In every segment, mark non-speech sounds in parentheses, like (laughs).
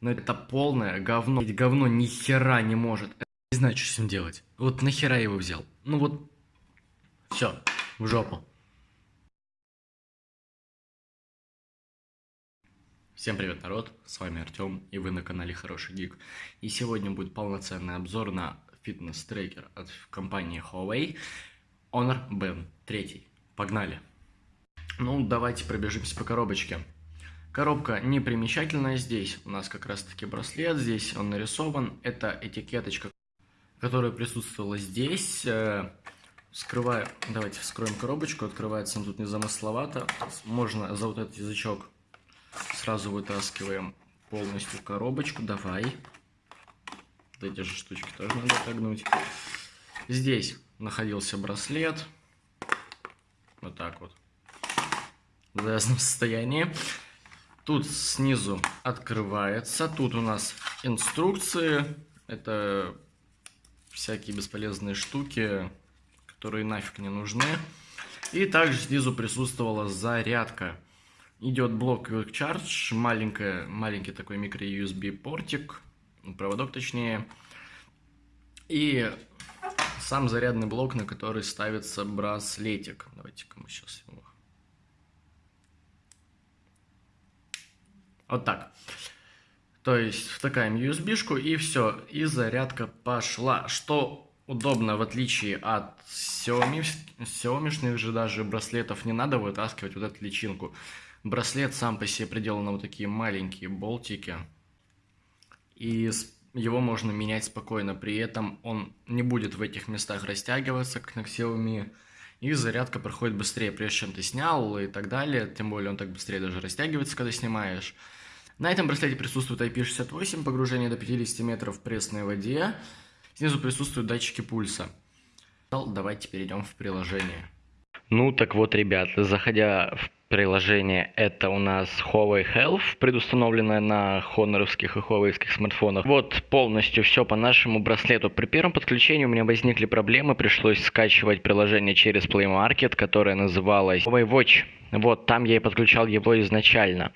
Но это полное говно. Ведь говно ни хера не может. Не знаю, что с ним делать. Вот нахера я его взял? Ну вот, все, в жопу. Всем привет, народ, с вами Артем, и вы на канале Хороший Гик. И сегодня будет полноценный обзор на фитнес-трекер от компании Huawei Honor Band 3. Погнали! Ну, давайте пробежимся по коробочке. Коробка непримечательная здесь. У нас как раз таки браслет, здесь он нарисован. Это этикеточка, которая присутствовала здесь. Э, скрываю, давайте вскроем коробочку, открывается он тут незамысловато. Можно за вот этот язычок сразу вытаскиваем полностью коробочку. Давай. Вот эти же штучки тоже надо отогнуть. Здесь находился браслет. Вот так вот. В завязанном состоянии. Тут снизу открывается. Тут у нас инструкции. Это всякие бесполезные штуки, которые нафиг не нужны. И также снизу присутствовала зарядка. Идет блок Quick Charge, маленькая, маленький такой микро-USB портик, проводок точнее. И сам зарядный блок, на который ставится браслетик. Давайте-ка мы сейчас его Вот так. То есть втыкаем USB-шку и все, и зарядка пошла. Что удобно, в отличие от Xiaomi, Xiaomi же даже браслетов не надо вытаскивать вот эту личинку. Браслет сам по себе приделан на вот такие маленькие болтики. И его можно менять спокойно. При этом он не будет в этих местах растягиваться, как на Xiaomi. И зарядка проходит быстрее, прежде чем ты снял и так далее. Тем более он так быстрее даже растягивается, когда снимаешь. На этом браслете присутствует IP68, погружение до 50 метров в пресной воде. Снизу присутствуют датчики пульса. Давайте перейдем в приложение. Ну так вот, ребят, заходя в приложение, это у нас Huawei Health, предустановленное на хоноровских и Huawei смартфонах. Вот полностью все по нашему браслету. При первом подключении у меня возникли проблемы, пришлось скачивать приложение через Play Market, которое называлось Huawei Watch. Вот, там я и подключал его изначально.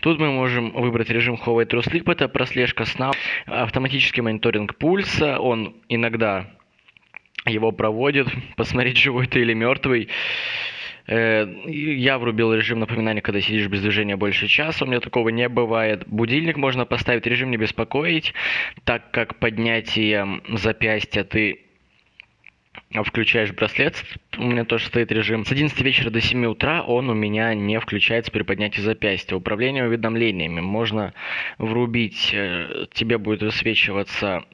Тут мы можем выбрать режим Huawei True Sleep, это прослежка сна, автоматический мониторинг пульса, он иногда его проводит, (laughs) посмотреть, живой ты или мертвый. Э, я врубил режим напоминания, когда сидишь без движения больше часа. У меня такого не бывает. Будильник можно поставить, режим не беспокоить, так как поднятие запястья ты включаешь браслет, у меня тоже стоит режим. С 11 вечера до 7 утра он у меня не включается при поднятии запястья. Управление уведомлениями можно врубить, э, тебе будет высвечиваться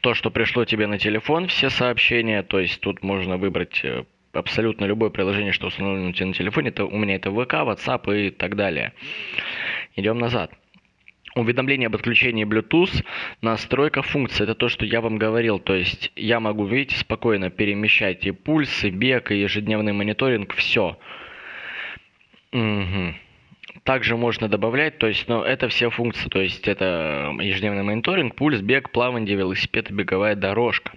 то, что пришло тебе на телефон, все сообщения, то есть тут можно выбрать э, абсолютно любое приложение, что установлено у тебя на телефоне. Это, у меня это ВК, WhatsApp и так далее. Идем назад. Уведомление об отключении Bluetooth, настройка функции, это то, что я вам говорил, то есть я могу, видите, спокойно перемещать и пульс, и бег, и ежедневный мониторинг, все. Угу. Также можно добавлять, то есть, ну, это все функции, то есть это ежедневный мониторинг, пульс, бег, плавание, велосипед и беговая дорожка.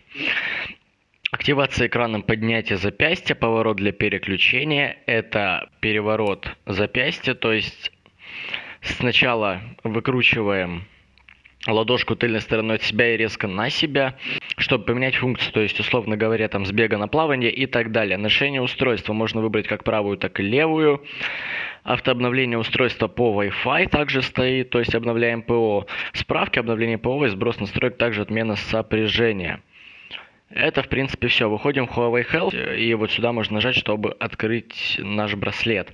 Активация экраном поднятия запястья, поворот для переключения, это переворот запястья, то есть сначала выкручиваем ладошку тыльной стороной от себя и резко на себя, чтобы поменять функцию, то есть, условно говоря, там с бега на плавание и так далее. Ношение устройства можно выбрать как правую, так и левую. Автообновление устройства по Wi-Fi также стоит, то есть обновляем ПО. Справки обновления ПО и сброс настроек, также отмена сопряжения. Это, в принципе, все. Выходим в Huawei Health, и вот сюда можно нажать, чтобы открыть наш браслет.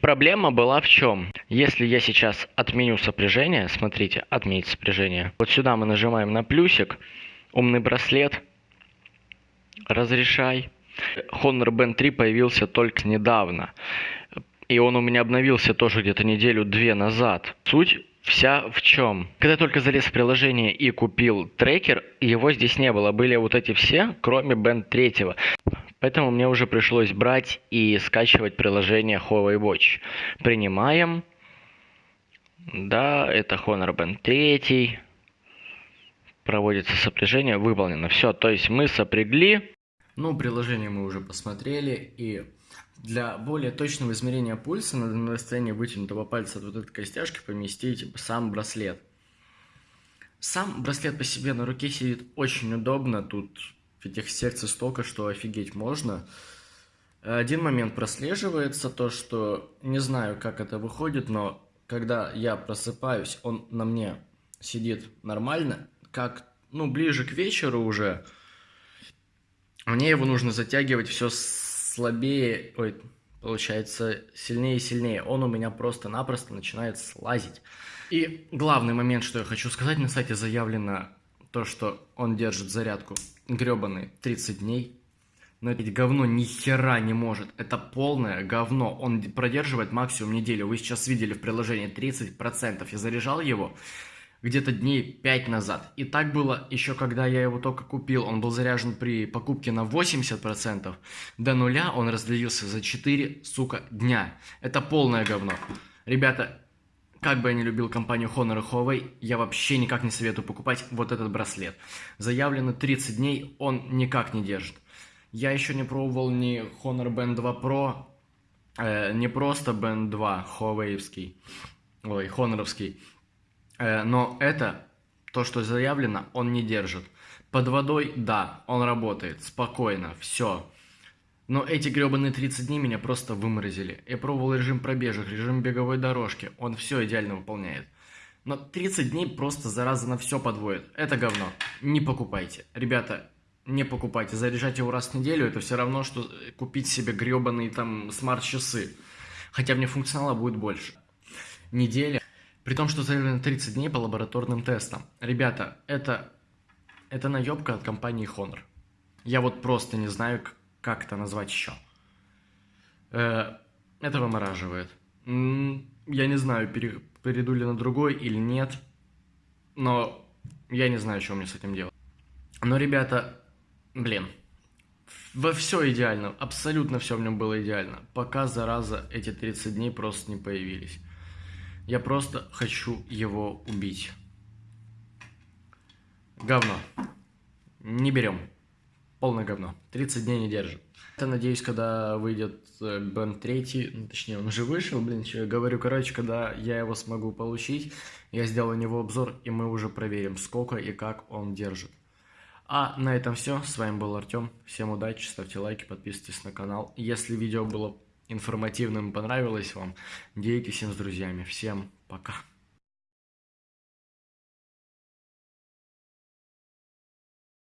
Проблема была в чем? Если я сейчас отменю сопряжение, смотрите, отменить сопряжение. Вот сюда мы нажимаем на плюсик, умный браслет, разрешай. Honor Band 3 появился только недавно. И он у меня обновился тоже где-то неделю-две назад. Суть вся в чем? Когда только залез в приложение и купил трекер, его здесь не было. Были вот эти все, кроме Band 3. Поэтому мне уже пришлось брать и скачивать приложение Huawei Watch. Принимаем. Да, это Honor Band 3. Проводится сопряжение, выполнено. Все, то есть мы сопрягли. Ну, приложение мы уже посмотрели и Для более точного измерения пульса надо на расстоянии вытянутого пальца от вот этой костяшки поместить сам браслет. Сам браслет по себе на руке сидит очень удобно, тут этих секций столько, что офигеть можно. Один момент прослеживается, то что не знаю, как это выходит, но когда я просыпаюсь, он на мне сидит нормально, как, ну, ближе к вечеру уже, мне его нужно затягивать все слабее, ой, получается, сильнее и сильнее. Он у меня просто-напросто начинает слазить. И главный момент, что я хочу сказать, на сайте заявлено то, что он держит зарядку гребаный 30 дней. Но это говно ни хера не может. Это полное говно. Он продерживает максимум неделю. Вы сейчас видели в приложении 30%. Я заряжал его где-то дней 5 назад. И так было еще когда я его только купил. Он был заряжен при покупке на 80%. До нуля он разделился за 4, сука, дня. Это полное говно. Ребята, как бы я не любил компанию Honor и Huawei, я вообще никак не советую покупать вот этот браслет. Заявлено 30 дней, он никак не держит. Я еще не пробовал ни Honor Band 2 Pro, э, не просто Band 2 Huawei, ой, Honoровский, э, но это, то, что заявлено, он не держит. Под водой, да, он работает, спокойно, все. Но эти гребаные 30 дней меня просто выморозили. Я пробовал режим пробежек, режим беговой дорожки, он все идеально выполняет. Но 30 дней просто зараза на все подводит. Это говно. Не покупайте. Ребята, не покупайте. Заряжать его раз в неделю, это все равно, что купить себе гребаные там смарт-часы. Хотя мне функционала будет больше. Неделя. При том, что заявлено 30 дней по лабораторным тестам. Ребята, это, это наебка от компании Honor. Я вот просто не знаю, как это назвать еще. Э, это вымораживает. Я не знаю, перейду ли на другой или нет. Но я не знаю, что мне с этим делать. Но, ребята, Блин. Во все идеально, абсолютно все в нем было идеально. Пока, зараза, эти 30 дней просто не появились. Я просто хочу его убить. Говно. Не берем. Полное говно. 30 дней не держит. Я надеюсь, когда выйдет Бен 3, ну, точнее, он уже вышел, блин, что я говорю, короче, когда я его смогу получить, я сделаю него обзор, и мы уже проверим, сколько и как он держит. А на этом все. С вами был Артем. Всем удачи, ставьте лайки, подписывайтесь на канал. Если видео было информативным понравилось вам, делитесь им с друзьями. Всем пока.